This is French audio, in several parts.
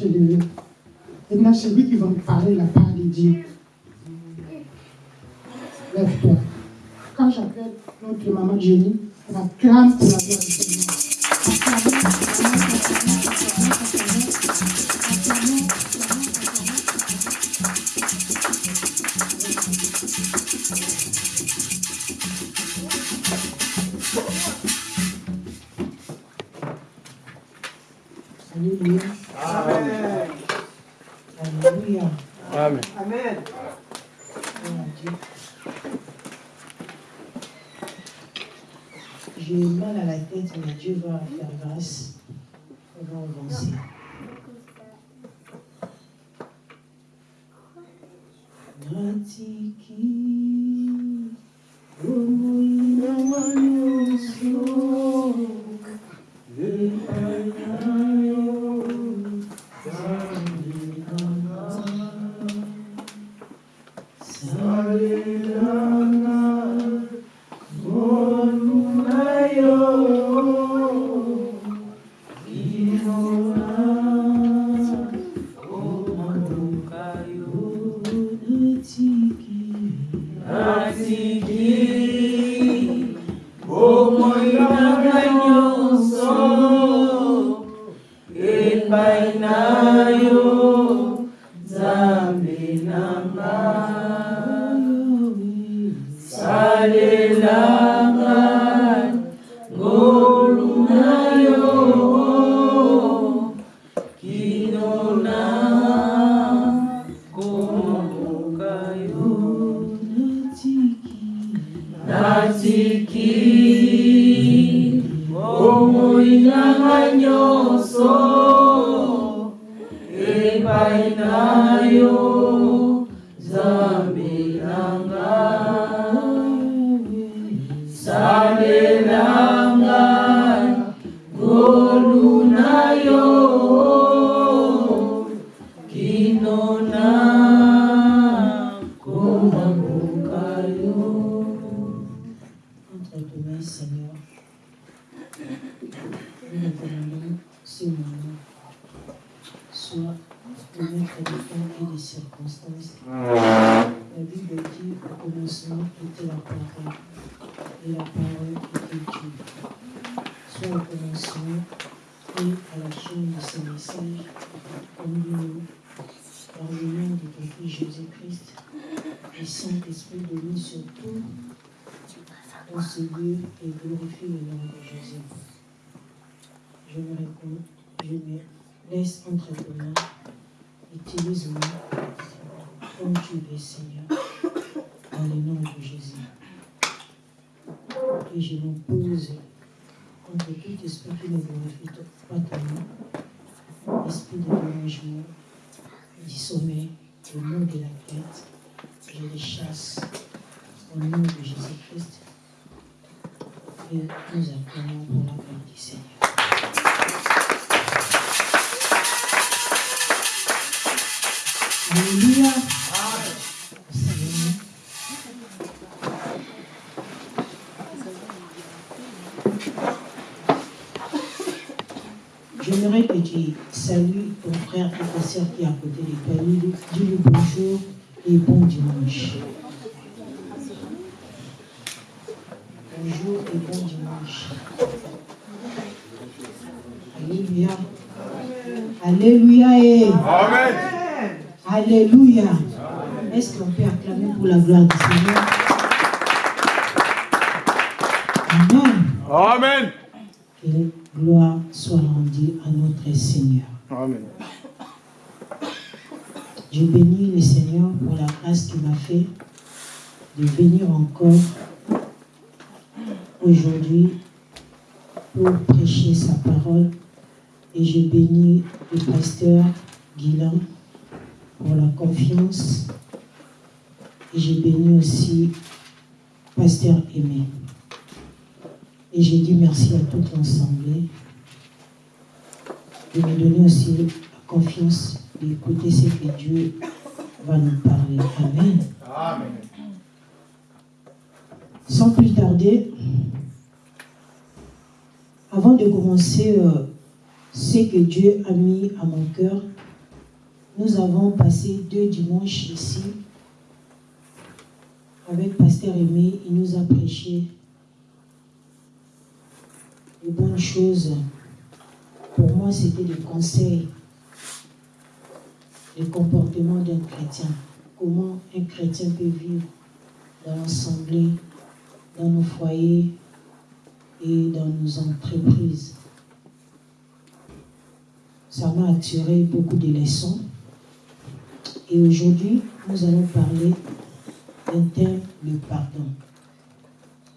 se lever. Maintenant, c'est lui qui va me parler la part de Dieu. Lève-toi. Quand j'appelle notre maman Jenny, elle va clamer pour la gloire du Seigneur. Saint-Esprit nous surtout ce lieu et glorifie le nom de Jésus. Je me réponds, je me laisse entre tes mains. Utilise-moi comme tu veux, Seigneur, dans le nom de Jésus. Et je m'oppose contre tout esprit qui ne glorifie pas ton nom, esprit de dérangement, du sommeil, au nom de la tête. Je les chasse au nom de Jésus-Christ et nous appelons pour la gloire du Seigneur. Alléluia. J'aimerais que tu salues ton frère et ta soeur qui est à côté de toi. Dis-lui dis-lui bonjour et bon dimanche. Bonjour et bon dimanche. Alléluia. Alléluia et Amen. Alléluia. Est-ce qu'on peut acclamer pour la gloire du Seigneur? Amen. Amen. Que la gloire soit rendue à notre Seigneur. Amen. Je bénis le Seigneur pour la grâce qu'il m'a fait de venir encore aujourd'hui pour prêcher sa parole. Et je bénis le pasteur Guilain pour la confiance. Et je bénis aussi pasteur Aimé. Et je dis merci à toute l'Assemblée de me donner aussi la confiance d'écouter ce que Dieu va nous parler. Amen. Amen. Sans plus tarder, avant de commencer euh, ce que Dieu a mis à mon cœur, nous avons passé deux dimanches ici avec Pasteur Aimé. Il nous a prêché de bonnes choses. Pour moi, c'était des conseils, le comportement d'un chrétien. Comment un chrétien peut vivre dans l'assemblée, dans nos foyers et dans nos entreprises. Ça m'a attiré beaucoup de leçons. Et aujourd'hui, nous allons parler d'un thème, le pardon.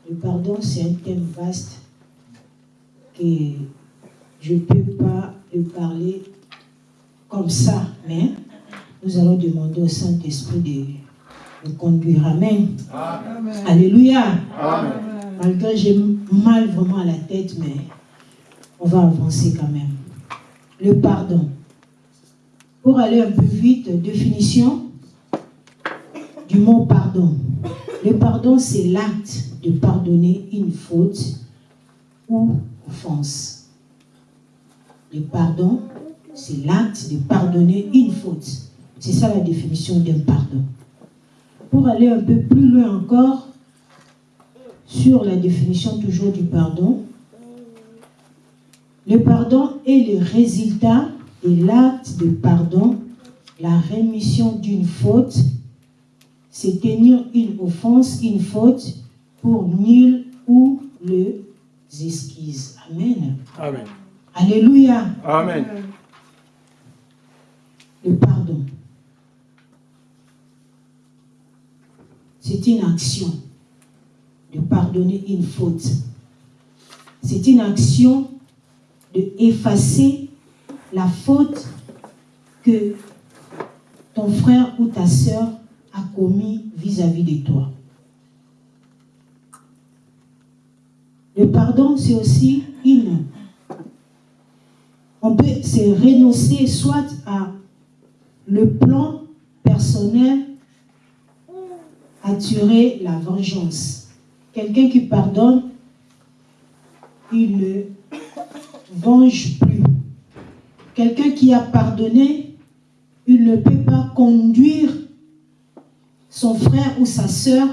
Le pardon, c'est un thème vaste que je ne peux pas le parler comme ça, mais nous allons demander au Saint-Esprit de nous conduire. Amen. Alléluia. Malgré j'ai mal vraiment à la tête, mais on va avancer quand même. Le pardon. Pour aller un peu vite, définition du mot pardon. Le pardon, c'est l'acte de pardonner une faute ou offense. Le pardon, c'est l'acte de pardonner une faute. C'est ça la définition d'un pardon. Pour aller un peu plus loin encore, sur la définition toujours du pardon, le pardon est le résultat de l'acte de pardon, la rémission d'une faute, c'est tenir une offense, une faute pour nul ou le esquisses. Amen. Amen. Alléluia. Amen. Le pardon. C'est une action de pardonner une faute. C'est une action de effacer la faute que ton frère ou ta soeur a commis vis-à-vis de toi. Le pardon, c'est aussi une. On peut se renoncer soit à le plan personnel, attirer la vengeance. Quelqu'un qui pardonne, il ne venge plus. Quelqu'un qui a pardonné, il ne peut pas conduire son frère ou sa sœur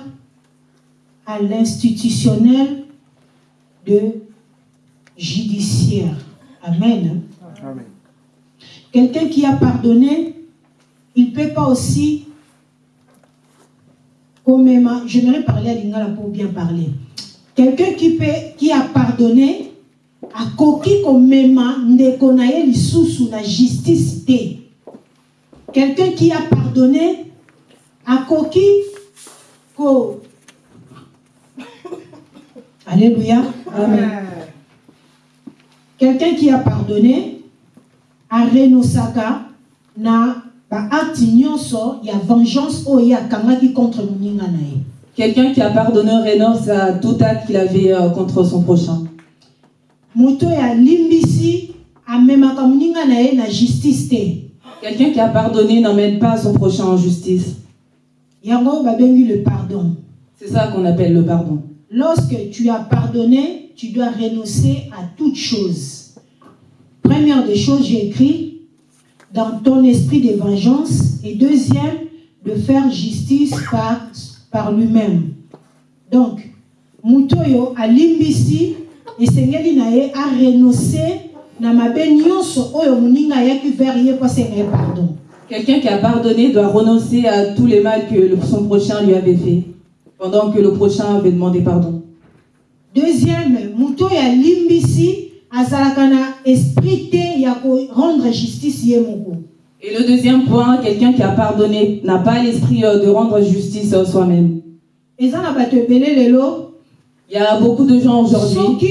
à l'institutionnel de judiciaire. Amen. Amen. Quelqu'un qui a pardonné, il ne peut pas aussi, comme j'aimerais parler à Lingala pour bien parler. Quelqu'un qui, peut, qui a pardonné, a koki komema ndeko na ye lisusu na justice. Quelqu'un qui a pardonné, a koki ko Alléluia. Amen. Quelqu'un qui a pardonné, a renosaka na ba acte nyonso ya vengeance oyo akangaki contre moninga na. Quelqu'un qui a pardonné renonce à tout acte qu'il avait euh, contre son prochain. Moto oyo alimbisi amemaka moninga na ye na justice te Quelqu'un qui a pardonné n'emmène pas son prochain en justice. yango babengi le pardon C'est ça qu'on appelle le pardon. lorsque tu as pardonné tu dois renoncer à toute chose première des choses j'ai écrit dans ton esprit de vengeance et deuxième de faire justice par, par lui-même donc moto oyo alimbisi esengeli na ye arenonce na mabe nyonso oyo moninga ayaki vers ye mpo asenga ye pardon Quelqu'un qui a pardonné doit renoncer à tous les mal que son prochain lui avait fait, pendant que le prochain avait demandé pardon. deuxième moto oyo alimbisi azalaka na esprit te ya korendre justice ye moko Et le deuxième point, quelqu'un qui a pardonné n'a pas l'esprit euh, de rendre justice euh, soi-même. eza na bato ebele lelo Il y a beaucoup de gens aujourd'hui,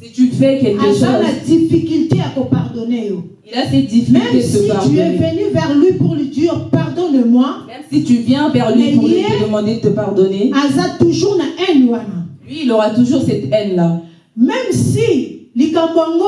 si tu fais quelque chose, difficulté ya kopardonne yo il a cette même difficulté de si se tu es pardonner. venu vers lui pour lui dire pardonne-moi Même si tu viens vers lui pour lui demander de te pardonner, toujours na haine lui, il aura toujours cette haine-là. même si likambo yango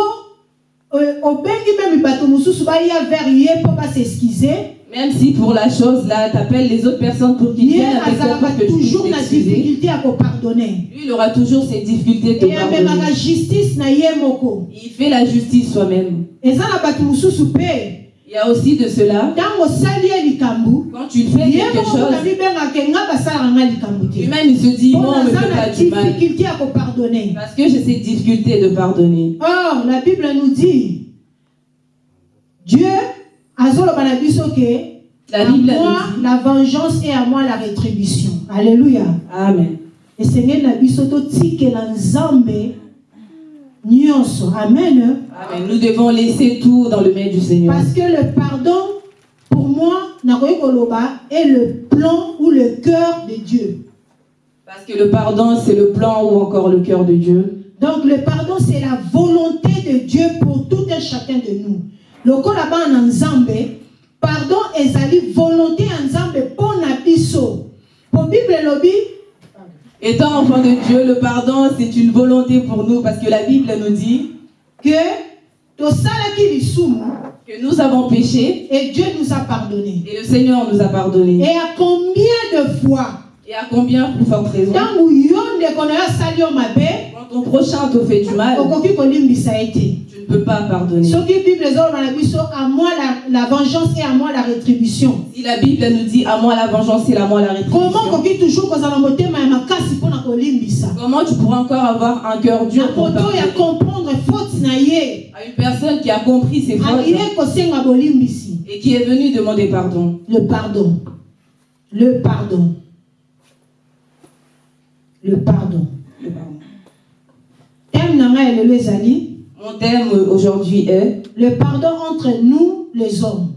euh, obengi meme bato mosusu baya vers ye mpo baseskize Même si pour la chose là, tu appelles les autres personnes pour qu'ils viennent avec toi pour que toujours t'excuser, difficulté ya kopardonne lui, il aura toujours cette difficulté de pardonner. justice na moko Il fait la justice soi-même. eza na bato mosusu mpe Il y a aussi de cela, quand tu fais quelque chose, lui-même il se dit, moi on fait na pas du mal. Parce que j'ai cette difficulté de pardonner. or la bible nous dit dieu azoloba na biso ke La à moi la vengeance et à moi la rétribution alléluia Amen. esengeli na biso totikela nzambe nyonso amen Amen. Nous devons laisser tout dans le main du Seigneur. parce que le pardon pour moi nakoki koloba est le plan ou le cœur de dieu Parce que le pardon, c'est le plan ou encore le cœur de Dieu. Donc le pardon, c'est la volonté de Dieu pour tout un chacun de nous. Lokola bana nzambe pardon ezali volonté ya nzambe mpo na biso po bible elobi Étant enfant de Dieu, le pardon, c'est une volonté pour nous parce que la Bible nous dit tosalaki lisumu que nous avons péché et dieu nous a pardonné et le Seigneur nous a pardonné. et à combien de fois Et à combien plus forte raison Quand ton prochain te fait du mal, tu ne peux pas pardonner. à moi la, vengeance et à moi la rétribution. Si la Bible nous dit à moi la vengeance et à moi la rétribution, comment tu pourras encore avoir un cœur dur pour comprendre à une personne qui a compris ses fautes et qui est venue demander pardon. Le pardon. Le pardon le pardon Le pardon. Mon thème aujourd'hui est le pardon entre nous les hommes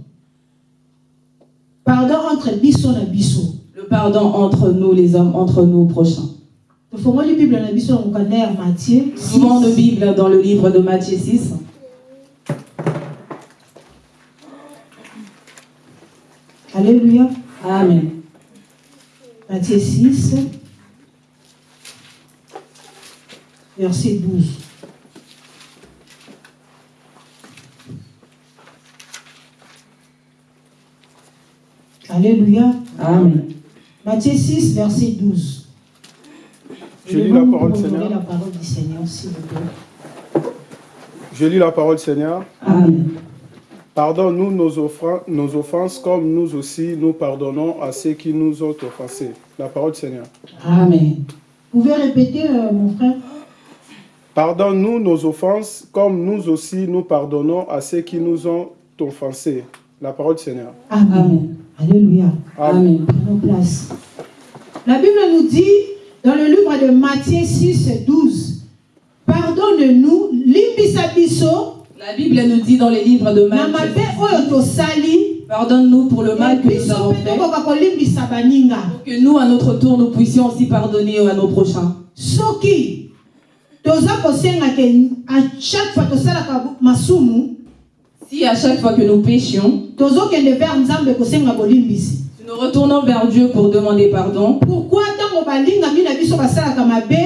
pardon entre biso na biso le pardon entre nous les hommes, entre nous prochains. matthieu Souvent de Bible dans le livre de Matthieu 6. alléluia Amen. Matthieu 6 verset 12 Alléluia. Amen. Matthieu 6, verset 12. Je lis la parole du Seigneur. la parole du Seigneur, s'il vous plaît. Je lis la parole Seigneur. Amen. Pardonne-nous nos, nos offenses comme nous aussi nous pardonnons à ceux qui nous ont offensés. La parole Seigneur. Amen. Vous pouvez répéter, euh, mon frère? Pardonne-nous nos offenses comme nous aussi nous pardonnons à ceux qui nous ont offensés. La parole Seigneur. Amen. Amen. Alléluia. Amen. Prenons place. La Bible nous dit dans le livre de Matthieu 6, 12, Pardonne-nous, limbisa biso, La Bible nous dit dans les livres de Matthieu, pardonne-nous pour le mal que nous avons fait, pour que nous, à notre tour, nous puissions aussi pardonner à nos prochains. soki toza kosenga ke à chaque fois tosalaka masumu Si à chaque fois que nous péchions, tozokende vers nzambe kosenga bolimbisi. si nous retournons vers Dieu pour demander pardon, pourkui ntango balingami na biso basalaka mabe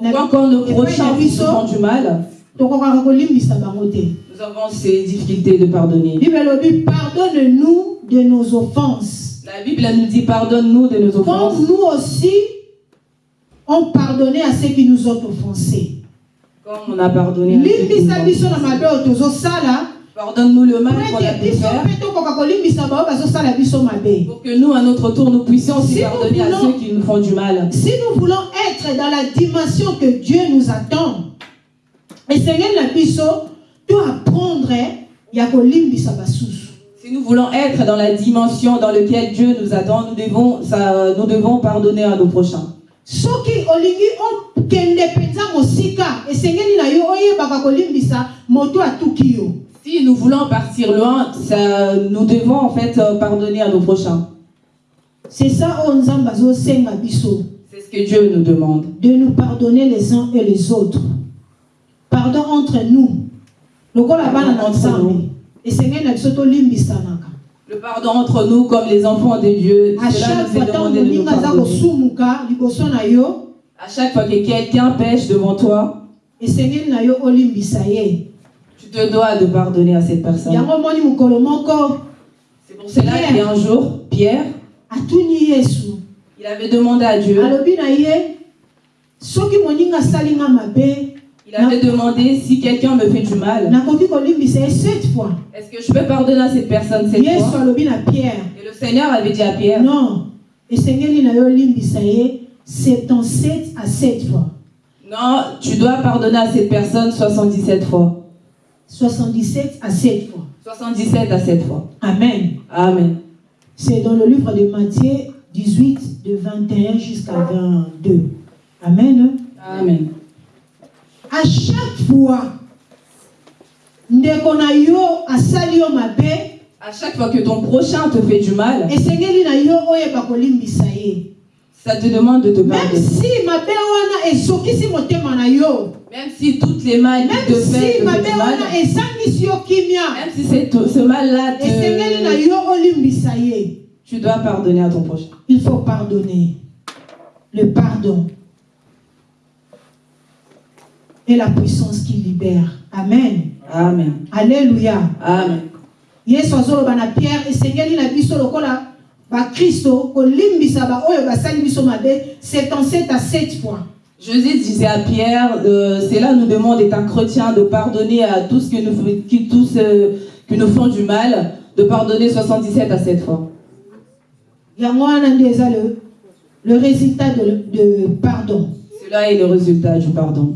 na- pourquoi quand nos prochains nous font du mal, tokokaka kolimbisa bango te. Nous avons ces difficultés de pardonner. Bible elobi pardonne-nous de nos offenses. La Bible nous dit pardonne-nous de nos offenses, comme nous aussi on pardonné à ceux qui nous ont offensés comme on a pardonné à ceux qui nous ont offensés. Pardonne-nous le mal qu'on a pu faire, pour que nous, à notre tour, nous puissions aussi Si pardonner à ceux qui nous font du mal. Si nous voulons être dans la dimension que Dieu nous attend, esengeli na biso to apprendre kolimbisa basusu Si nous voulons être dans la dimension dans laquelle Dieu nous attend, nous devons, ça, nous devons pardonner à nos prochains. Soki olingi okende mpenza mosika esengeli na yo oyebaka kolimbisa moto atuki yo. Si nous voulons partir loin, ça, nous devons en fait euh, pardonner à nos prochains. c'est ça oyo nzambe azosenga biso. C'est ce que Dieu nous demande. de nous pardonner les uns et les autres. Pardon entre nous. Lokola bana na nzambe. esengeli na biso tolimbisanaka Le pardon entre nous, comme les enfants de Dieu, à chaque fois À chaque fois que quelqu'un pêche devant toi, tu te dois de pardonner à cette personne. C'est pour cela qu'un jour, Pierre, il avait demandé à Dieu, Il avait demandé si quelqu'un me fait du mal, est-ce que je peux pardonner à cette personne cette fois? Et le Seigneur avait dit à Pierre, non na yo olimbisa ye 77 à 7 fois. Non, tu dois pardonner à cette personne 77 fois. 77 à 7 fois. 77 à 7 fois. amen. Amen. c'est dans le livre de Matthieu 18 de 21 jusqu'à 22 amen. Amen. À chaque fois ndeko na yo asali yo mabe À chaque fois que ton prochain te fait du mal, ça te demande de te même pardonner. Même si toutes les mal qui te fait, mal, même si ce mal-là, te- tu dois pardonner à ton prochain. il faut pardonner le pardon est la puissance qui libère amen Amen. alléluia Amen. yesu azoloba na pierre esengeli na biso lokola bakristo kolimbisa baoyo basali biso mabe 77 à 7 fois Jésus disait à Pierre, euh, cela nous demande, étant chrétien, de pardonner à tous que nous, qui, tous, euh, qui nous font du mal, de pardonner 77 à 7 fois. le, le résultat de, de pardon Cela est le résultat du pardon.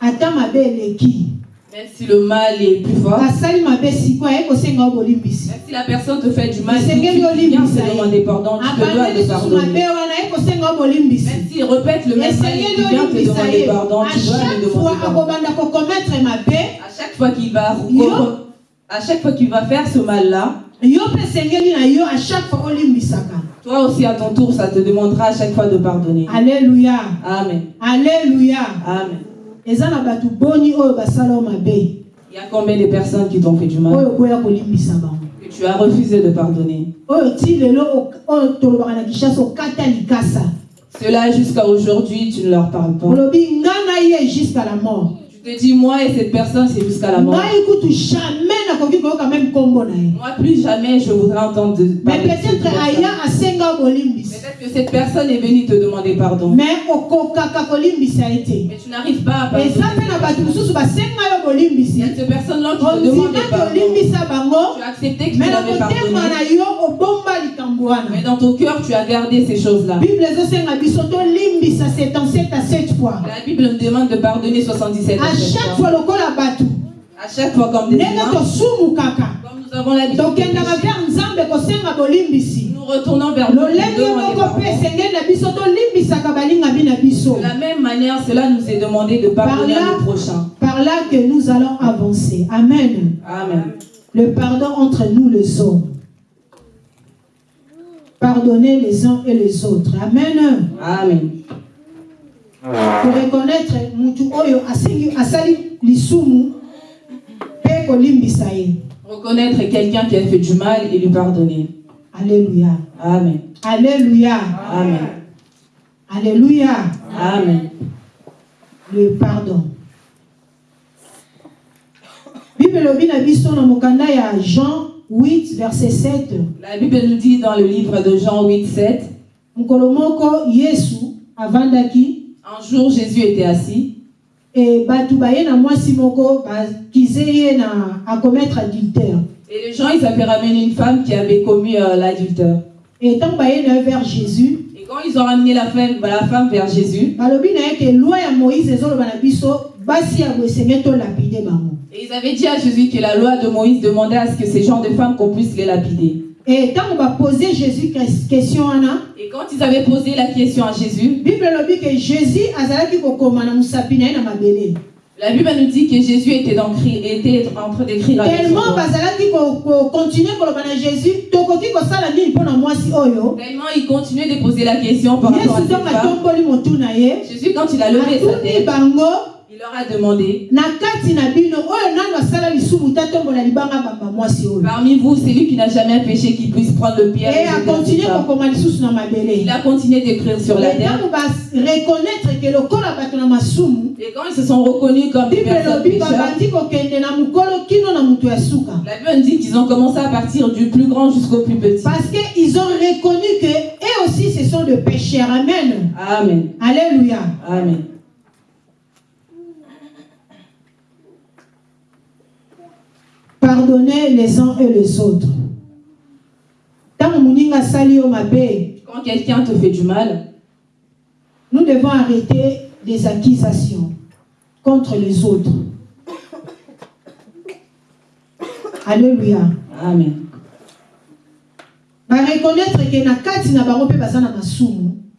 Ata mabe eleki Même si le mal est plus fort, même si la personne te fait du mal, tu que viens demander pardon, tu te dois de pardonner. Même s'il répète le même mal, tu viens te demander pardon, tu dois chaque demander pardon. À chaque fois qu'il va, à chaque fois qu'il va faire ce mal-là, toi aussi à ton tour, ça te demandera à chaque fois de pardonner. alleluya Amen. alleluya Amen. Il y a combien de personnes qui t'ont fait du mal que tu as refusé de pardonner Cela jusqu'à aujourd'hui, tu ne leur parles pas. jusqu'à la mort te dis, moi et cette personne, c'est jusqu'à la mort. Moi, plus jamais je voudrais entendre mais cette peut-être Peut-être que cette personne est venue te demander pardon. mais tu n'arrives pas à pardonner. cette Il y a ces personnes-là qui te ondimaki pardon. Tu as accepté que tu l'avais pardonné. Mais dans ton cœur, tu as gardé ces choses-là. bible ezosenga biso tolimbisa 77 à 7 fois. La Bible nous demande de pardonner 77 à à chaque fois. À chaque fois comme des nous avons l'habitude nous retournons vers biso De la même manière, cela nous est demandé de pardonner Par là- à nos prochains. par là que nous allons avancer. Amen. Amen. le pardon entre nous les hommes pardonner les uns et les autres amen Amen. koreconnaître mutu oyo asengi asali lisumu mpe kolimbisa ye Reconnaître quelqu'un qui a fait du mal et lui pardonner. alléluia Amen. alléluia Amen. alléluia Amen. le pardon bible elobi na biso na mokanda ya jean 8 verset 7 La Bible nous dit dans le livre de Jean 8, 7, mokolo moko yesu avandaki. Un jour Jésus était assis. E ye na akometre adultère. Et les gens, ils avaient ramené une femme qui avait commis euh, l'adultère. e na ye vers jésus Et quand ils ont ramené la femme, la femme vers Jésus, moïse et ils avaient dit à Jésus que la loi de Moïse demandait à ce que ces genres de femmes qu'on puisse les lapider. e ntango bapose jésus ques- question wana Et quand ils avaient posé la question à Jésus, bible elobi ke jésus la Bible nous dit que Jésus était, dans, cri- était en train d'écrire tellement jésus il continuait de poser la question par rapport à Jésus, quand il a levé sa tête, il leur a demandé Parmi vous, celui qui n'a jamais péché, qui puisse prendre le pierre. et na mabele Il a continué d'écrire sur la terre. bato na masumu Et quand ils se sont reconnus comme des personnes pécheurs, la Bible dit qu'ils ont commencé à partir du plus grand jusqu'au plus petit. parce que ils ont reconnu que eux aussi ce sont des pécheurs amen Amen. alléluia Amen. Pardonnez les uns et les autres. Quand quelqu'un te fait du mal, nous devons arrêter les accusations contre les autres. Alléluia. Amen.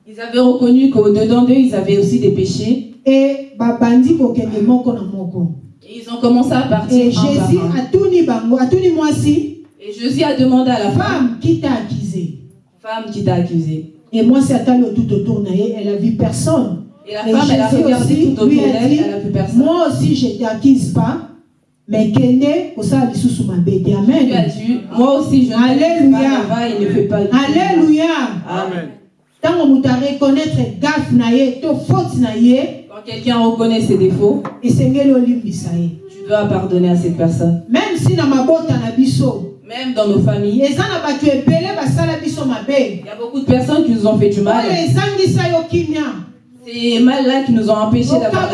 Ils avaient reconnu qu'au-dedans d'eux, ils avaient aussi des péchés. et Et ils ont commencé à partir Et Jésus un. atuni bango, atuni mwasi, Et Jésus a demandé à la femme, femme qui t'a accusé. femme qui t'a accusé. Et moi, c'est atali tout autour na ye, elle a vu personne. Et la Et femme, elle a regardé aussi tout autour a d'elle, elle a vu personne. Moi aussi, je ne t'accuse pas, mais kende kosala lisusu mabe te. Tu as Amen. dit, moi aussi je ne Alléluia. pas et ne fais pas. Alléluia. Amen. ntango moto areconnaître gafe na ye to faute na ye Quand quelqu'un reconnaît ses défauts, tu dois pardonner à cette personne. même si mabota na biso Même dans nos familles, il y a beaucoup de personnes qui nous ont fait du mal. Ces mal-là qui nous ont empêchés d'avoir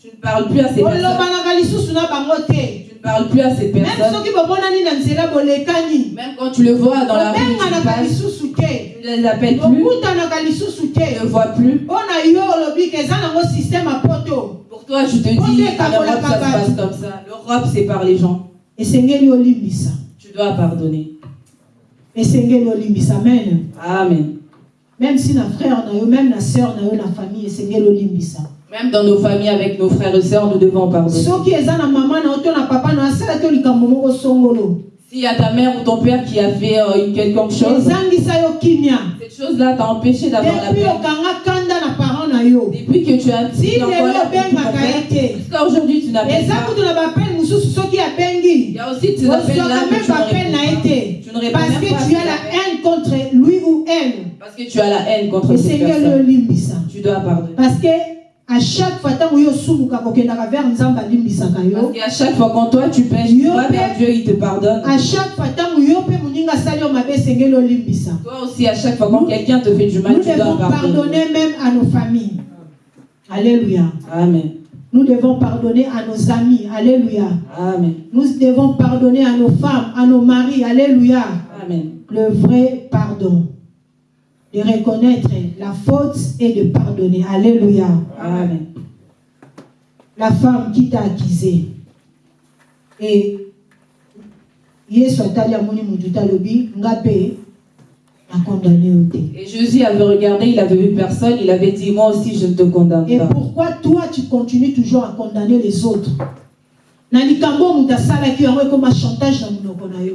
Tu ne parles plus à ces personnes. Parles plus à ces personnes. Même quand tu le vois dans la rue, tu passes, ne les appelles plus, tu ne vois plus. Pour toi, je te dis, en Europe, ça se passe comme ça. L'Europe, c'est par les gens. Tu dois pardonner. esengeli olimbisa amen Amen. même si na frère même na sœur na famille esengeli olimbisa Même dans nos familles, avec nos frères et sœurs, nous devons pardonner. S'il y a ta mère ou ton père qui a fait euh, quelque chose, ezangisa yo kimia cette chose-là t'a empêché d'avoir la paix. Depuis que tu as dit te jusqu'à aujourd'hui, tu eza pas. Il y a aussi tes appels là que tu ne réponds pas. parce que tu as la haine contre lui ou elle Parce que tu as la haine contre cette personne. Tu dois pardonner. parce que à chaque fois ntango yo osumuka kokendaka vers nzambe alimbisaka yo qu'à chaque fois quand toi tu pêches, tu vas vers Dieu, il te pardonne. à chaque fois ntango yo mpe moninga asali yo mabe esengeli olimbisa Toi aussi, à chaque fois quand quelqu'un te fait du mal, nous tu dois devons pardonner. pardonner même à nos familles alléluia Amen. nous devons pardonner à nos amis alléluia Amen. nous devons pardonner à nos femmes à nos maris alléluia Amen. le vrai pardon de reconnaître la faute et de pardonner. Alléluia. Amen. la femme qui t'a accusé. Et Et Jésus avait regardé, il avait vu personne, il avait dit, moi aussi je ne te condamne et pas. pourquoi toi tu continues toujours à condamner les autres?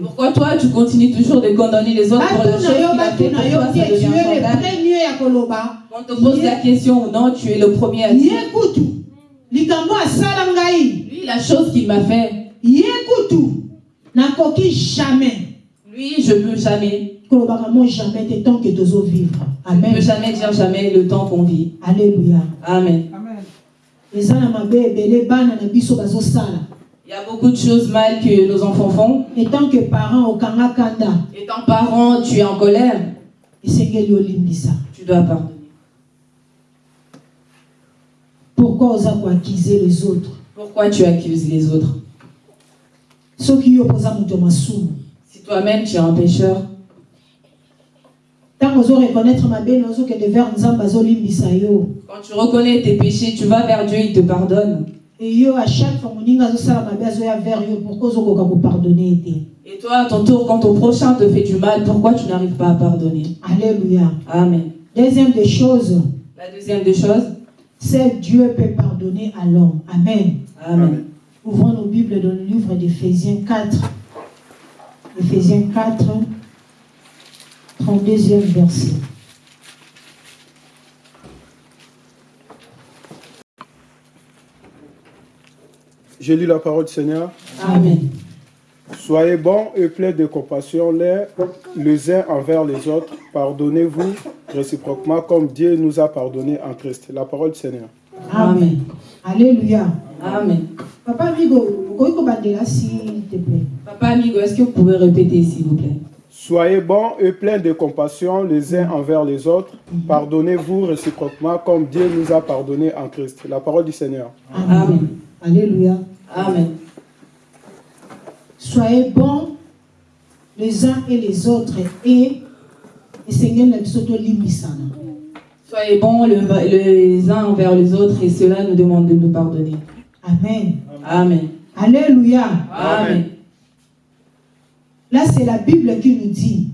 Pourquoi toi tu continues toujours de condamner les autres pour la chose bato qu'il na a yo fait bato pour na yo toi, ça le koloba. On te pose la question ou non, tu es le premier à dire. Lui, la chose qu'il m'a fait, jamais. Lui, je ne peux jamais. jamais te tant que tozovivre Je ne peux amen. jamais dire jamais le temps qu'on vit. alléluia. Amen. eza Il y a beaucoup de choses mal que nos enfants font. et tant que parent Étant parent, tu es en colère, olimbisa tu dois pardonner. pourquoi oza koakize les autres? Pourquoi tu accuses les autres? Si toi-même tu es un pécheur, quand tu reconnais tes péchés, tu vas vers Dieu, il te pardonne. Yo à chaque fois moninga azosala mabe azoya vers yo pourquoi ozokoka kopardonne ye te Et toi, à ton tour, quand ton prochain te fait du mal, pourquoi tu n'arrives pas à pardonner? Alléluia Amen. deuxième des choses La deuxième des choses, c'est Dieu peut pardonner à l'homme amen Amen. Ouvrons nos Bibles dans le livre d'Éphésiens 4. Éphésiens 4, 32e verset. Je lis la parole du Seigneur. Amen. Soyez bons et pleins de compassion les, les uns envers les autres. Pardonnez-vous réciproquement comme Dieu nous a pardonné en Christ. La parole du Seigneur. Amen. Alléluia. Amen. Papa Amigo, s'il te plaît. Papa Amigo, est-ce que vous pouvez répéter, s'il vous plaît? Soyez bons et pleins de compassion les uns envers les autres. Pardonnez-vous réciproquement comme Dieu nous a pardonné en Christ. La parole du Seigneur. Amen. Alléluia. Amen. Soyez bons les uns et les autres et tolimbisana. Soyez bons le- les uns envers les autres et cela nous demande de nous pardonner. Amen. Amen. Alléluia. Amen. Là, c'est la Bible qui nous dit.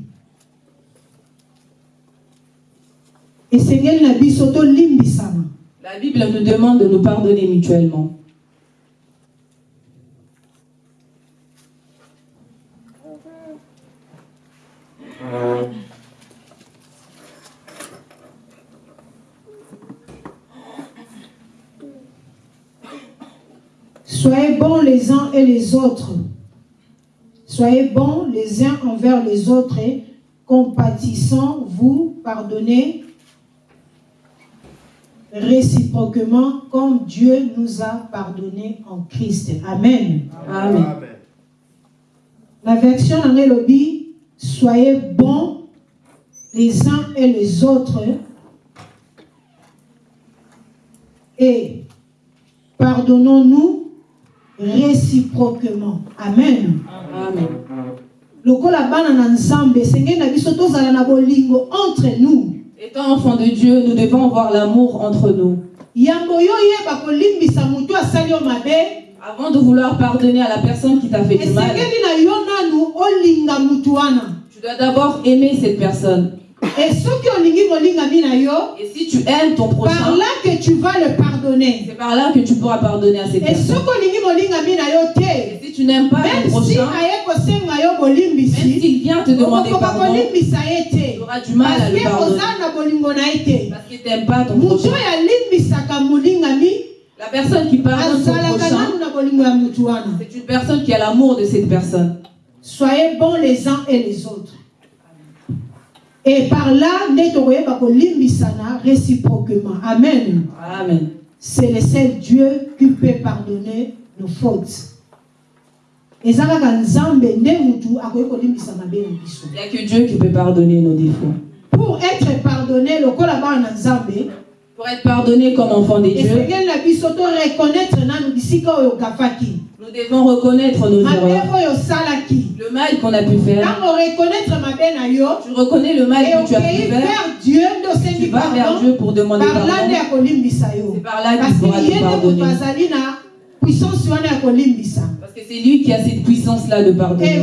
Biso tolimbisana. La Bible nous demande de nous pardonner mutuellement. Soyez bons les uns et les autres. Soyez bons les uns envers les autres et compatissant, vous pardonnez réciproquement comme Dieu nous a pardonné en Christ. Amen. Amen. La version en lobby, soyez bons les uns et les autres et pardonnons-nous réciproquement. Amen. Amen. lokola bana na nzambe esengeli na biso tozala na bolingo entre nous Étant enfants de Dieu, nous devons avoir l'amour entre nous. yambo yo oyeba kolimbisa motu asali yo mabe Avant de vouloir pardonner à la personne qui t'a fait du mal, esengeli na yo nanu olinga mutu wana tu dois d'abord aimer cette personne. Et si tu aimes ton par prochain, là que tu vas le pardonner c'est par là que tu pourras pardonner à cette personne. Et si tu n'aimes pas ton même si prochain, même s'il vient te demander pardon, tu auras du mal à le que pardonner. Parce qu'il t'aime pas ton prochain. La personne qui pardonne son prochain, c'est une personne qui a l'amour de cette personne. soyez bons les uns et les autres et par là kolimbisana réciproquement. Amen. Amen. c'est le seul dieu qui peut pardonner nos fautes. Il n'y a que Dieu qui peut pardonner nos défauts. pour être pardonné nzambe Pour être pardonné comme enfant de Dieu, nous devons reconnaître nos erreurs. Le mal qu'on a pu faire. Tu reconnais le mal que tu as pu faire. vers dieu nde Tu vas vers Dieu pour demander pardon. C'est par là qu'il parce pourra que te pardonner. Parce que c'est lui qui a cette puissance-là de pardonner.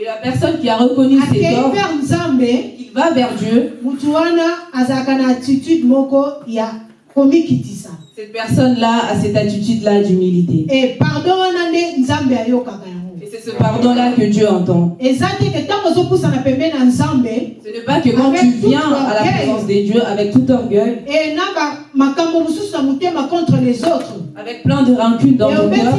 Et la personne qui a reconnu ses torts, vers nzambe il va vers Dieu. motu wana attitude moko ya komikitisa Cette personne-là a cette attitude-là d'humilité. e pardon wana nde nzambe ayokaka Et c'est ce pardon-là que Dieu entend. Ce n'est pas que quand tu viens à la présence de Dieu avec tout orgueil, e avec plein de rancune dans e ton cœur,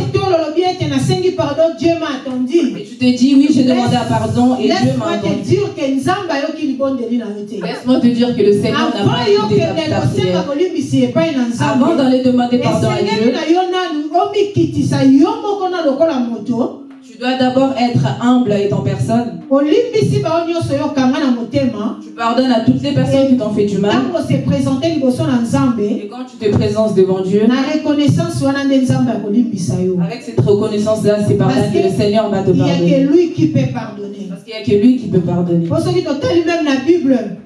et tu te dis, oui, j'ai demandé à pardon et Dieu m'a laisse-moi te entendu. Laisse-moi te dire que le Seigneur n'a pas écouté ta, prière. Avant d'aller demander pardon à Dieu, tu dois d'abord être humble et en personne. Tu pardonnes à toutes les personnes qui t'ont fait du mal. Et quand tu te présentes devant Dieu, avec cette reconnaissance-là, c'est par là que le Seigneur va te il y a que pardonner. lui qui peut pardonner Parce qu'il n'y a que lui qui peut pardonner.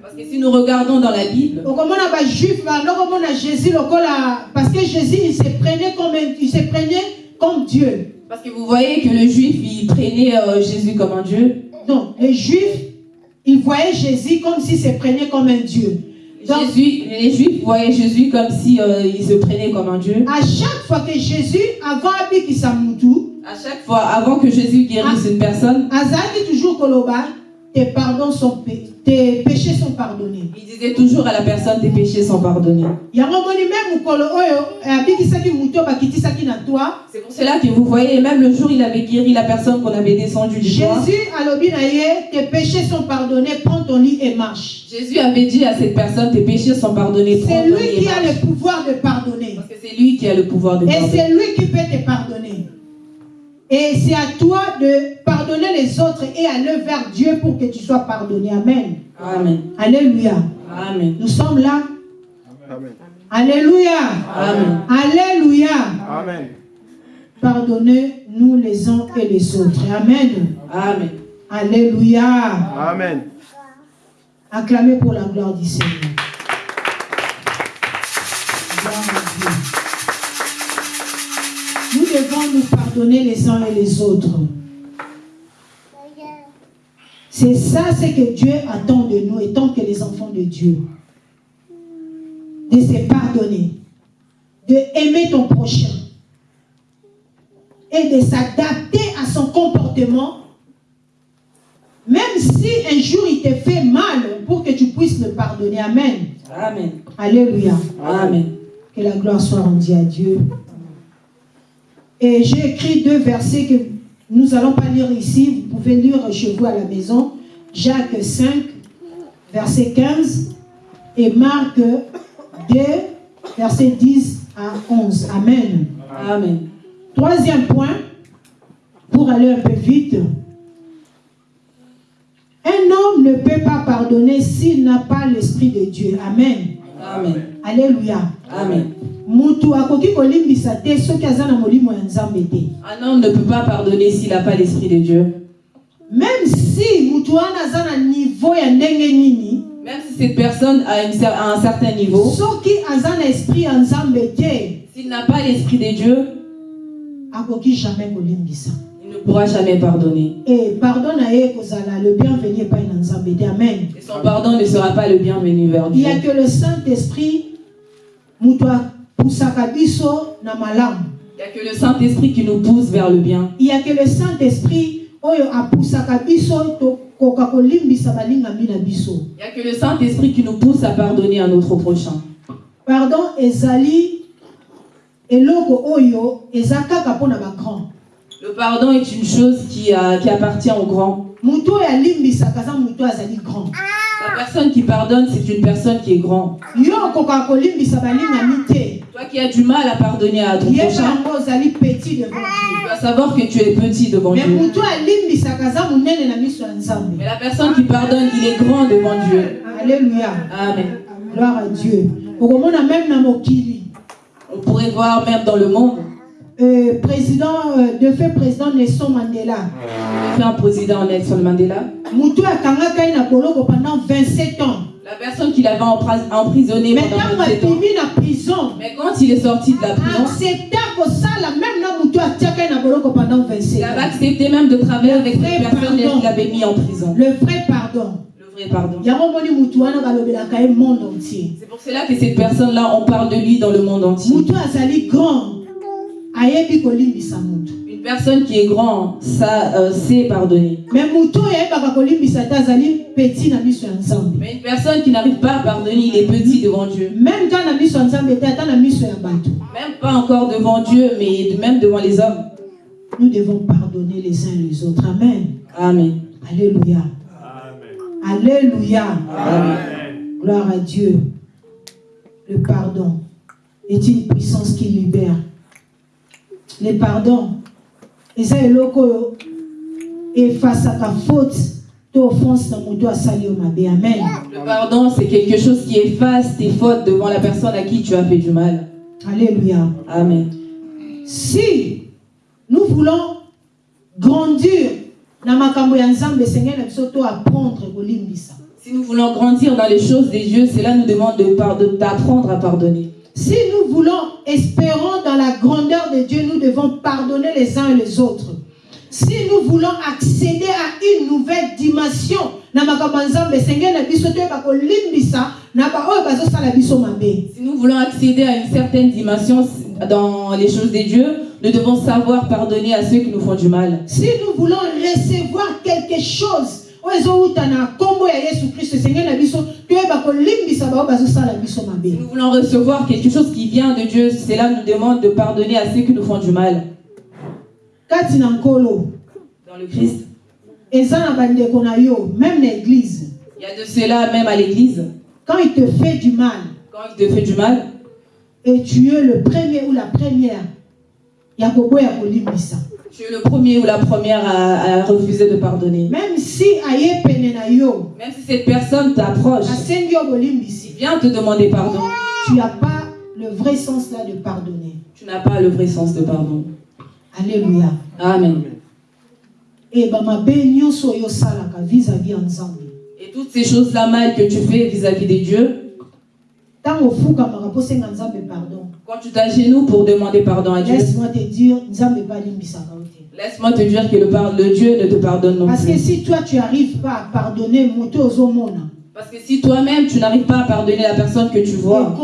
Parce que si nous regardons dans la Bible, parce que jésus il se prenait comme il se prenait comme dieu parce que vous voyez que le juif, il prenait euh, Jésus comme un Dieu. non les juifs ils voyaient jésus comme s'il se prenait comme un dieu Donc, Jésus, les juifs voyaient Jésus comme si euh, il se prenait comme un Dieu. à chaque fois que jésus avant À chaque fois, avant que Jésus guérisse une personne, azalaki toujours koloba tes pardons sont pa- tes péchés sont pardonnés il disait toujours à la personne tes péchés sont pardonnés. toi C'est pour cela que vous voyez, même le jour où il avait guéri la personne qu'on avait descendue du jésus tes péchés sont pardonnés prends ton lit et marche Jésus avait dit à cette personne tes péchés sont pardonnés. prends c'est ton lui lit et qui a marche. le pouvoir de pardonner Parce que c'est lui qui a le pouvoir de et pardonner. c'est lui qui peut te pardonner et c'est à toi de pardonner les autres et aller vers Dieu pour que tu sois pardonné amen Amen. alléluia Amen. nous sommes là Amen. alléluia Amen. alléluia Amen. pardonnez-nous les uns et les autres. Amen. Amen. Alléluia. Amen. Acclamez pour la gloire du Seigneur. Pardonner les uns et les autres. C'est ça ce que Dieu attend de nous, étant que les enfants de Dieu. De se pardonner, de aimer ton prochain et de s'adapter à son comportement, même si un jour il te fait mal, pour que tu puisses le pardonner. Amen. Amen. Alléluia. Amen. Que la gloire soit rendue à Dieu. Et j'ai écrit deux versets que nous n'allons pas lire ici. Vous pouvez lire chez vous à la maison. Jacques 5, verset 15. Et Marc 2, verset 10 à 11. Amen. Amen. Troisième point, pour aller un peu vite. Un homme ne peut pas pardonner s'il n'a pas l'Esprit de Dieu. Amen. Amen. Alléluia. Amen. mutu akoki kolimbisa te soki aza na molimo ya nzambe te Un homme ne peut pas pardonner s'il n'a pas l'Esprit de Dieu. même si mutu wana aza na niveau ya ndenge nini Même si cette personne a, une cer- a un certain niveau, soki aza na esprit ya nzambe te s'il n'a pas l'Esprit de Dieu, akoki jamais kolimbisa il ne pourra jamais pardonner. pardon le bienvenu epai na nzambe te amen Et son pardon ne sera pas le bienvenu vers il y Dieu. a que le saint esprit mutu apusaka biso na malamu Il n'y a que le Saint-Esprit qui nous pousse vers le bien. il y a que le saint esprit oyo apusaka biso tokoka kolimbisa balingami na biso Il n'y a que le Saint-Esprit qui nous pousse à pardonner à notre prochain. pardon ezali eloko oyo Le pardon est une chose qui, a- qui appartient azali grand La personne qui pardonne, c'est une personne qui est grand. yo okokaka kolimbisa balingami te Toi qui as du mal à pardonner à ton prochain, tu dois savoir que tu es petit devant Dieu. Mais la personne qui pardonne, il est grand devant Dieu. alléluia. Amen. gloire à dieu. On pourrait voir même dans le monde, euh, président euh, de fait président nelson mandela. Fait un président Nelson Mandela. motu akangaka na boloko pendant 27 ans. La personne qui l'avait empra- emprisonné me pendant ntango 27 ans. na prison. Mais quand il est sorti de la prison, accepta kosala même na motu atiaka ye na boloko pendant 27 il avait ans accepté même de travailler avec cette personne qu'il avait mis en prison. le vrai pardon. C'est pour cela que cette personne-là, on parle de lui dans le monde entier. Une personne qui est grand, ça euh, sait pardonner. Mais une personne qui n'arrive pas à pardonner, il est petit devant Dieu. même pas encore devant Dieu, mais même devant les hommes. nous devons pardonner les uns les autres amen Amen. alléluia alléluia Amen. gloire à dieu le pardon est une puissance qui libère le pardon eza eloko oyo efasaka faute to offense na moto asali yo mabe amen Le pardon, c'est quelque chose qui efface tes fautes devant la personne à qui tu as fait du mal. alléluia Amen. si nous voulons grandir na makambo ya nzambe esengeli na biso to apprendre kolimbisa Si nous voulons grandir dans les choses des dieux, cela nous demande de par- de- d'apprendre à pardonner. Si nous voulons espérons dans la grandeur de Dieu nous devons pardonner les uns et les autres si nous voulons accéder à une nouvelle dimension Si nous voulons accéder à une certaine dimension dans les choses des dieux, nous devons savoir pardonner à ceux qui nous font du mal. si nous voulons recevoir quelque chose oyo ezowuta na nkombo ya yesu kristo esengeli na biso toyeba kolimbisa bao bazosala biso Si mabe. Nous voulons recevoir quelque chose qui vient de Dieu, cela nous demande de pardonner à ceux qui nous font du mal. kati na nkolo Dans le Christ, eza na bandeko na yo même na église. Il y a de cela même à l'église. quand il te fait du mal Quand il te fait du mal, et tu es le premier ou la première ya koboya kolimbisa tu es le premier ou la première à, à refuser de pardonner. même si Même si cette personne t'approche, vient te demander pardon, tu n'as pas le vrai sens là de pardonner tu n'as pas le vrai sens de pardon. alléluia Amen. e oyo osalaka vis-à-vis nzambe Et toutes ces choses-là mal que tu fais vis-à-vis des dieux, ofukamaka mpo osenga nzambe pardon quand tu t'agenouilles pour demander pardon à Dieu, laisse-moi te dire laisse-moi te dire que le, le Dieu ne te pardonne non parce que plus. si toi tu arrives pas à pardonner moto ozomona Parce que si toi-même tu n'arrives pas à pardonner la personne que tu Et vois,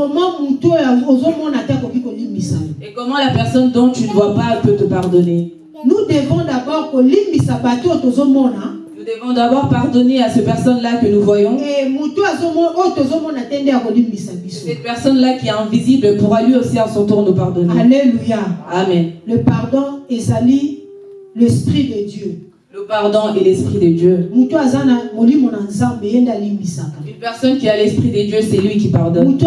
et comment la personne dont tu ne vois pas peut te pardonner, nous devons d'abord tozomona nous devons d'abord pardonner à ces personnes-là que nous voyons. Cette personne-là qui est invisible pourra lui aussi à son tour nous pardonner. alléluia Amen. le pardon ezali l'esprit de dieu Le pardon et l'esprit de Dieu. Une personne qui a l'esprit de Dieu, c'est lui qui pardonne. Une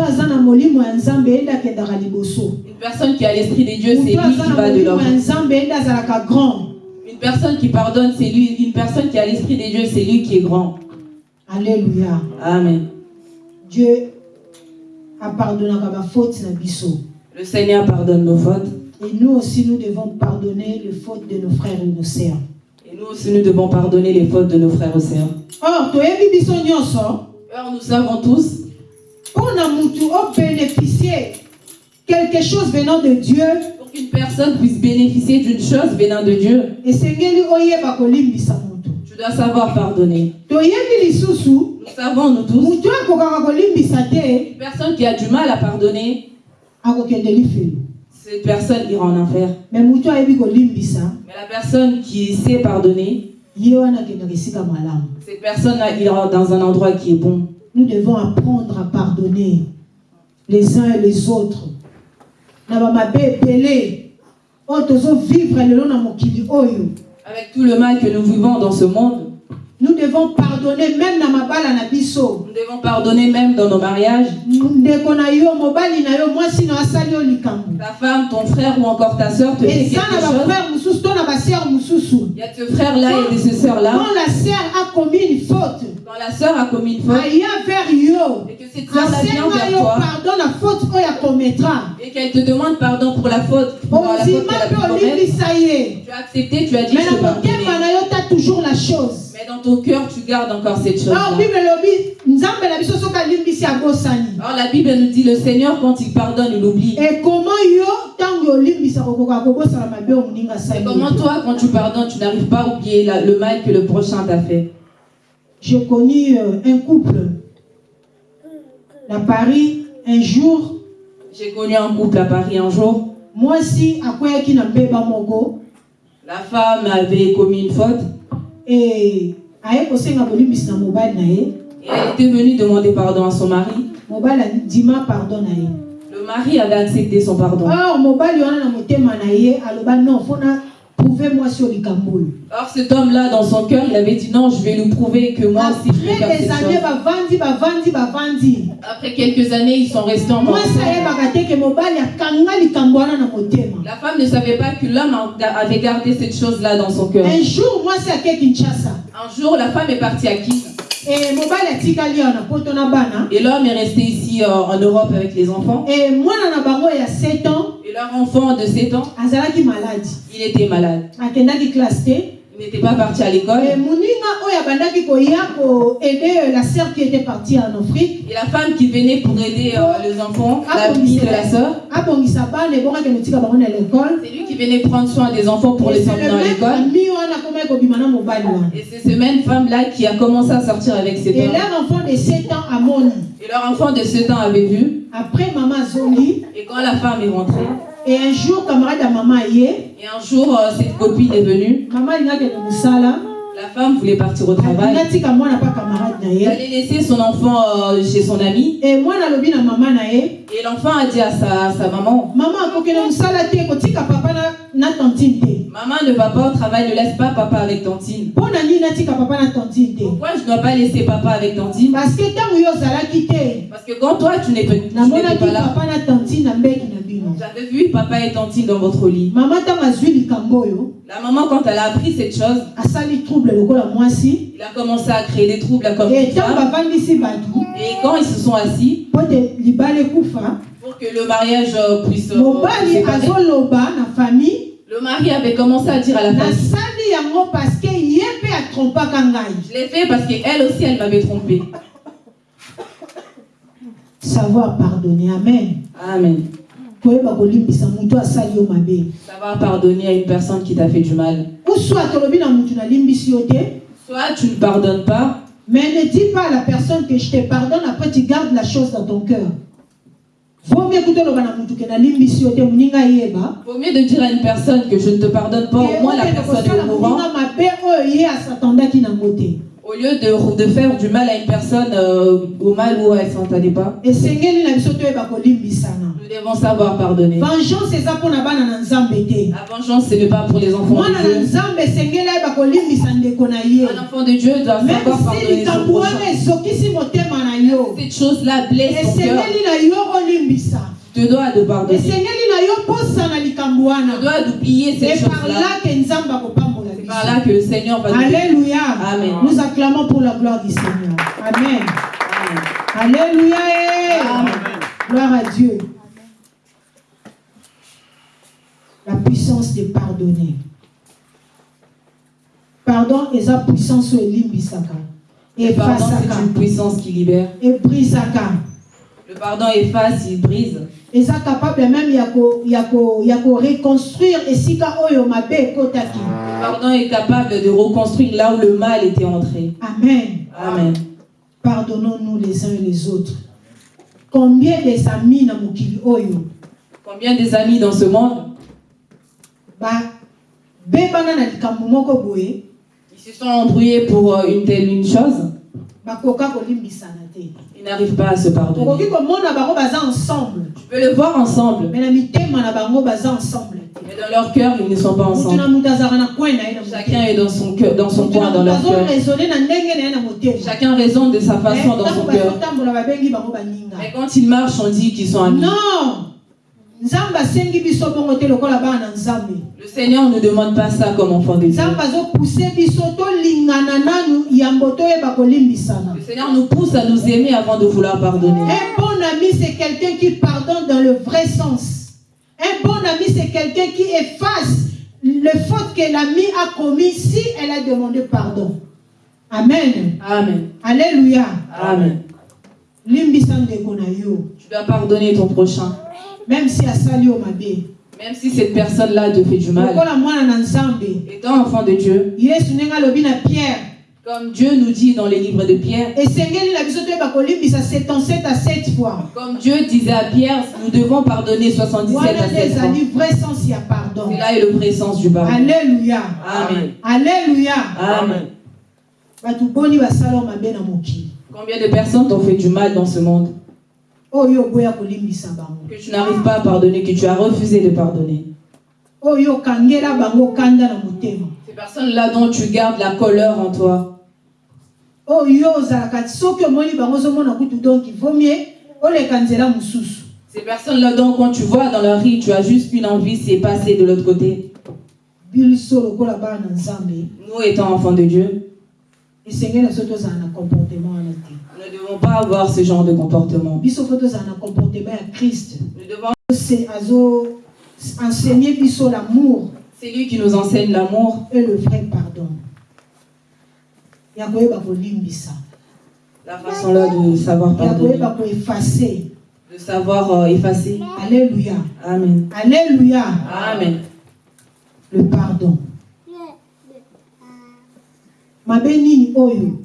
personne qui a l'esprit de Dieu, c'est lui qui va de l'homme. Personne qui pardonne, c'est lui. Une personne qui a l'esprit de Dieu, c'est lui qui est grand. alléluia Amen. dieu apardonnaka bafaute na biso Le Seigneur pardonne nos fautes. et nous aussi nous devons pardonner les fautes de nos frères et nos sœurs Et nous aussi, nous devons pardonner les fautes de nos frères et sœurs. or biso nyonso Or, nous savons tous, mutu obénéficie quelque chose venant de dieu pour qu'une personne puisse bénéficier d'une chose venant de Dieu, tu dois savoir pardonner. Nous savons, nous tous, une personne qui a du mal à pardonner, cette personne ira en enfer. Mais la personne qui sait pardonner, cette personne-là ira dans un endroit qui est bon. nous devons apprendre à pardonner les uns et les autres Avec tout le mal que nous vivons dans ce monde, nous devons pardonner même na mabala na biso nous devons pardonner même dans nos mariages. ndeko na yo mobali na yo mwasi na yo asali yo likambo. Ta femme, ton frère ou encore ta soeur te eza na quelque chose. Il y a ce frère-là et de ce sœur-là. quand la sœur a commis une faute Quand la sœur a commis une faute. et que cette sœur-là vient asenga vers toi. pardon na faute oyo akometra et qu'elle te demande pardon pour la faute, pour la faute qu'elle a pu commettre, tu as accepté, tu as dit mais je na te motema pardonner. na yo ta toujours la chose Mais dans ton cœur, tu gardes encore cette na alimbisi abosani Alors la Bible nous dit le Seigneur, quand il pardonne, il oublie. Et comment toi, quand tu pardonnes, tu n'arrives pas à oublier la- le mal que le prochain t'a fait? J'ai connu euh, un couple. À Paris un jour. J'ai connu un couple à Paris un jour. mwasi akweyaki na mbeba moko. La femme avait commis une faute et elle était venue demander pardon à son mari. Le mari avait accepté son pardon. or mobali wana na motema na ye aloba non fona prouve mwasi oyo likambo oyo Or cet homme-là, dans son cœur, il avait dit non, je vais lui prouver que moi aussi je après des années chose. bavandi bavandi bavandi. Après quelques années, ils sont restés na motema La femme ne savait pas que l'homme avait gardé cette chose-là dans son cœur. un jour mwasi ake kinshasa. Un jour, la femme est partie à Kiev et l'homme est resté ici euh, en Europe avec les enfants. mwana na bango ya 7 ans Et leur enfant de 7 ans, il était malade. Il n'était pas parti à l'école. moninga oyo abandaki koya koaide la sœur qui était partie en afrique Et la femme qui venait pour aider euh, les enfants, la fille de la sœur, c'est lui qui venait prendre soin des enfants pour les emmener à l'école. Et c'est cette même femme-là qui a commencé à sortir avec cet et homme. leur enfant de 7 ans amoni Et leur enfant de 7 ans avait vu. après mama azongi Et quand la femme est rentrée, et un jour camarade ya mama aye et un jour euh, cette copine est venue, mama alingaki na mosala la femme voulait partir au travail. Elle allait laisser son enfant euh, chez son ami. e mwana alobi na mama na ye. Et l'enfant a dit à sa, à sa maman, mama akokende mosala te kotika papa na, na tantine te. Maman ne va pas au travail, ne laisse pas papa avec Tantine. Pourquoi je ne dois pas laisser papa avec Tantine? Parce que quand toi, tu n'es namonaki pas là, j'avais vu papa et Tantine dans votre lit. mama ntango azwi likambo oyo La maman, quand elle a appris cette chose, il a commencé à créer des troubles comme e femme. bavandisi bato Et quand ils se sont assis, pour que le mariage euh, puisse euh, le mari avait commencé à dire à la femme, je l'ai fait parce qu'elle aussi, elle m'avait trompé. savoir pardonner amen Amen. Mabe. Savoir pardonner à une personne qui t'a fait du mal. soit tu ne pardonnes pas, mais ne dis pas à la personne que je te pardonne après tu gardes la chose dans ton cœur. Vaut mieux de dire à une personne que je ne te pardonne pas, au moins la personne est au courant, au lieu de, de faire du mal à une personne euh, au mal où elle s'entendait pas. Nous devons savoir pardonner. La vengeance, ce n'est pas pour les enfants de Dieu. Un enfant de Dieu doit même savoir pardonner son Cette blesse ton cœur. na yo olimbisa Tu dois de pardonner. Tu dois d'oublier par chose-là. là que nzambe akopambola C'est biso par là que le Seigneur va nous alléluia Amen. nous acclamons pour la gloire du seigneur amen Amen. alléluia. Amen. gloire à dieu la puissance de pardonner pardon eza puissance oyo elimbisaka Le pardon, c'est une puissance qui libère. ebrisaka Le pardon efface, il brise. eza capable même ya ko- ya ko- ya koreconstruire esika oyo mabe ekotaki Le pardon est capable de reconstruire là où le mal était entré. amen. Amen. pardonnons-nous les uns et les autres. Combien des amis na mokili oyo Combien des amis dans ce monde? Likambo moko boye. Qui se sont embrouillés pour euh, une telle une chose, ils n'arrivent pas à se pardonner. Tu peux le voir ensemble, mais dans leur cœur, ils ne sont pas ensemble. Chacun est dans son cœur, dans son coin, dans leur cœur. Chacun raisonne de sa façon dans son cœur. Mais quand ils marchent, on dit qu'ils sont amis. non Le Seigneur ne demande pas ça comme enfant de Dieu. Le Seigneur nous pousse à nous aimer avant de vouloir pardonner. un bon ami c'est quelqu'un qui pardonne dans le vrai sens un bon ami c'est quelqu'un qui efface le faute que l'ami a commis si elle a demandé pardon amen Amen. alléluia Amen. Tu dois pardonner ton prochain. Même si Même si cette personne-là te fait du mal. Étant enfant de Dieu, comme Dieu nous dit dans les livres de Pierre, esengeli na biso toyeba kolimbisa 77 à 7 fois. Comme Dieu disait à Pierre, nous devons pardonner 77 wana à nde 7 fois. C'est là est le vrai sens du pardon. alléluia. Amen. alléluia. Amen. Combien de personnes t'ont fait du mal dans ce monde oyo oboya kolimbisa bango que tu n'arrives pas à pardonner, que tu as refusé de pardonner. Motema. Ces personnes-là dont tu gardes la colère en toi, mosusu. Ces personnes-là dont quand tu vois dans leur vie, tu as juste une envie, c'est passer de l'autre côté. Nous étant enfants de Dieu, tozala na comportement devons pas avoir ce genre de comportement. Nous devons, enseigner l'amour c'est lui qui nous enseigne l'amour, et le vrai pardon la façon-là de savoir pardonner, de savoir euh, effacer. alléluia Amen. alléluia Amen. le pardon mabe nini oyo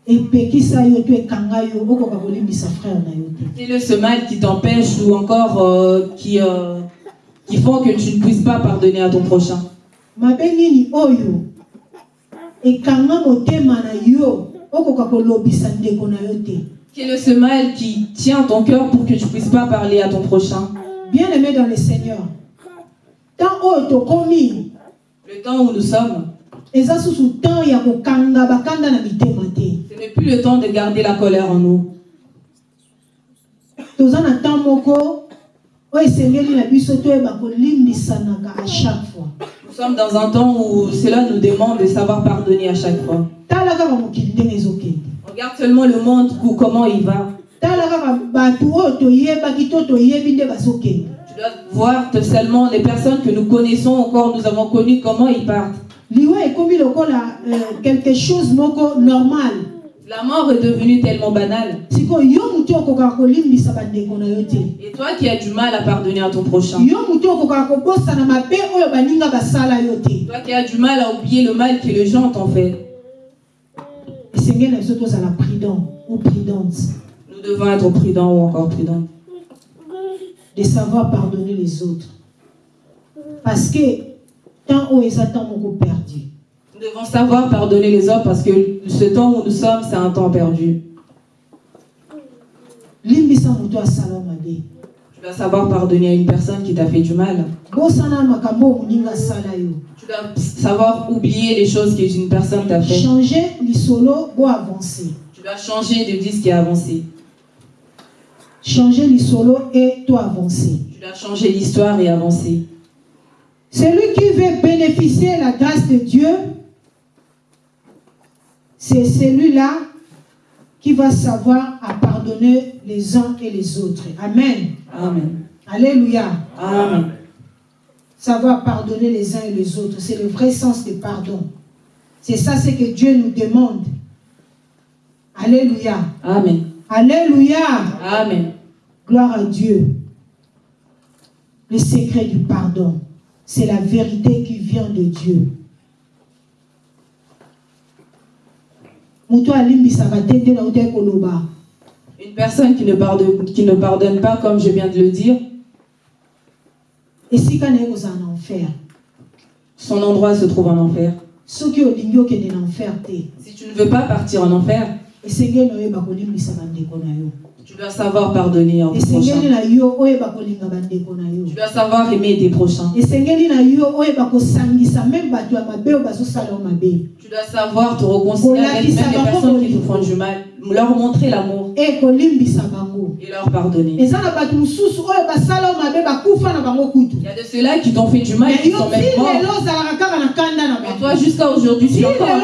epekisa yo to ekanga yo okoka kolimbisa frère na yo te Quel est ce mal qui t'empêche ou encore euh, qui, euh, qui font que tu ne puisses pas pardonner à ton prochain. Quel est ce mal qui tient ton cœur pour que tu ne puisses pas parler à ton prochain. Bien aimé dans le seigneur Le temps où nous sommes, n'est plus le temps de garder la colère en nous. moko oyo esengeli na biso toyeba kolimbisanaka à chaque fois Nous sommes dans un temps où cela nous demande de savoir pardonner à chaque fois. tala kaka mokili ndenge ezokende Regarde seulement le monde, ou comment il va. tala kaka bato oyo toyebaki to toyebi nde bazokende Tu dois voir seulement les personnes que nous connaissons encore, nous avons connu comment ils partent. liwa ekomi lokola euh, quelque chose moko normal La mort est devenue tellement banale. Et toi qui as du mal à pardonner à ton prochain, toi qui as du mal à oublier le mal que les gens t'ont fait, nous devons être prudents ou encore prudents. de savoir pardonner les autres. Parce que tant oyo eza temps moko perdu Nous devons savoir pardonner les autres parce que ce temps où nous sommes, c'est un temps perdu. Tu dois savoir pardonner à une personne qui t'a fait du mal. Tu dois savoir oublier les choses qu'une personne t'a fait. changer avancer Tu dois changer de disque et avancer. changer lisolo et to avancer Tu dois changer l'histoire et avancer. Celui qui veut bénéficier de la grâce de Dieu, c'est celui-là qui va savoir à pardonner les uns et les autres. Amen. Amen. Alléluia. Amen. Savoir pardonner les uns et les autres, c'est le vrai sens du pardon. C'est ça ce que Dieu nous demande. Alléluia. Amen. Alléluia. Amen. Gloire à Dieu. Le secret du pardon, c'est la vérité qui vient de Dieu. moto alimbisaka te nde nautai koloba Une personne qui ne, pardonne, qui ne pardonne pas, comme je viens de le dire, son endroit se trouve en enfer. Si tu ne veux pas partir en enfer, tu dois savoir pardonner à ton esengeli prochain. na yo oyeba kolinga bandeko na yo Tu dois savoir aimer tes prochains. Tu dois savoir te réconcilier avec même les personnes qui te font du mal, leur montrer l'amour. E bango. Et leur pardonner. Il y a de ceux-là qui t'ont fait du mal et qui sont même morts. Mais toi, jusqu'à aujourd'hui, tu es encore en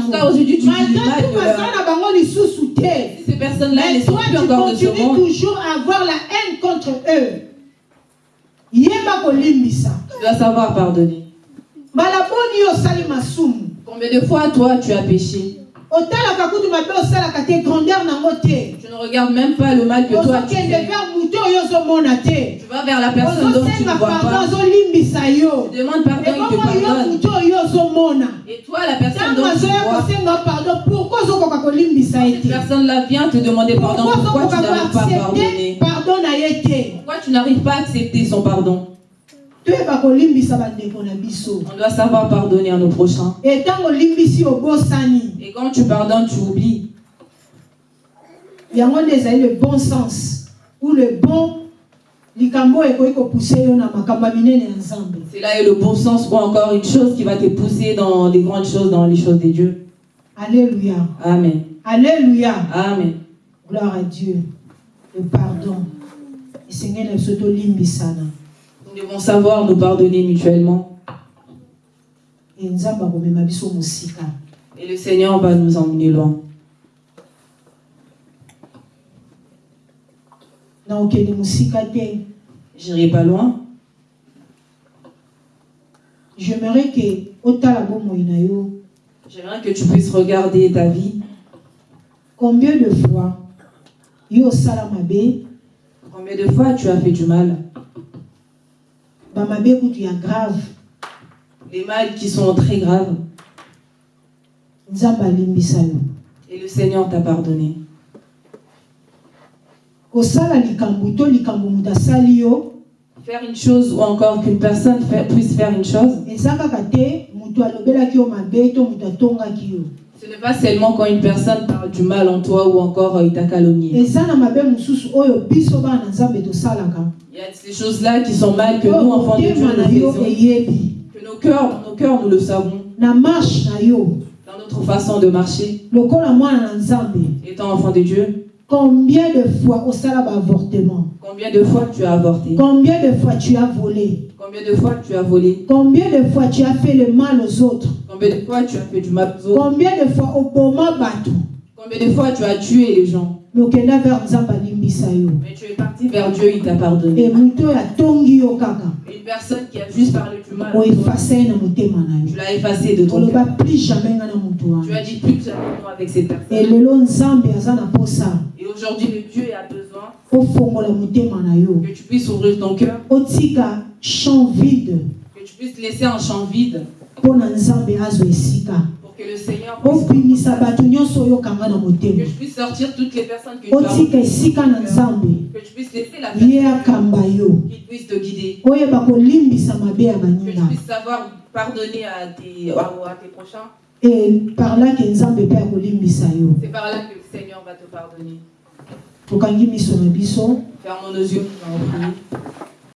Jusqu'à aujourd'hui, tu dis du mal de leur... ces personnes-là ne sont plus tu encore de ce continues monde, toujours à avoir la haine contre eux. Tu dois savoir pardonner. mbala boni yo osali masumu Combien de fois, toi, tu as péché? Tu ne regardes même pas le mal que toi, tu fais. Tu vas vers la personne dont tu ne vois pas. Tu demandes pardon, il te pardonne. Et toi, la personne dont tu vois, cette te? personne-là vient te demander pardon. pourquoi tu n'arrives pas à pardonner? Pourquoi tu n'arrives pas à accepter son pardon? On doit savoir pardonner à nos prochains. Et quand tu pardonnes, tu oublies. yango nde ezali le bon sens ou le bon là est le bon sens ou encore une chose qui va te pousser dans les grandes choses, dans les choses de Dieu. alléluia Amen. alléluia Amen. gloire à dieu le pardon na biso tolimbisana Nous devons savoir nous pardonner mutuellement. Et le Seigneur va nous emmener loin. J'irai pas loin. j'aimerais que tu puisses regarder ta vie. combien de fois Combien de fois tu as fait du mal? Grave. Les mal qui sont très graves. Et le Seigneur t'a pardonné. Faire une chose ou encore qu'une personne puisse faire une chose, ce n'est pas seulement quand une personne parle du mal en toi ou encore euh, il t'a calomnié. Il y a ces choses-là qui sont mal que nous, oyo enfants de Dieu, nous Que nos cœurs, nos cœurs, nous le savons. Dans notre façon de marcher, étant enfant de Dieu, combien de fois osala baavortement combien de fois tu as avorté? Combien de fois tu as volé? Combien de fois tu as volé combien de fois tu as fait le mal aux autres Combien de fois tu as fait du mal aux autres combien de fois oboma bato Combien de fois tu as tué les gens mais tu es parti vers Dieu, il t'a pardonné. Une personne qui a juste parlé du mal, tu l'as effacé de ton cœur. moto Tu as dit plus jamais avec cette personne. Et aujourd'hui, le Dieu a besoin que tu puisses ouvrir ton cœur, champ vide. Que tu puisses laisser un champ vide. Pour que le Seigneur puisse que je puisse sortir toutes les personnes que tu as que tu puisses laisser la personne qui puisse te guider, que tu puisses savoir pardonner à tes, à, à tes prochains. C'est par là que le Seigneur va te pardonner. Tokangi miso na biso Fermons nos yeux.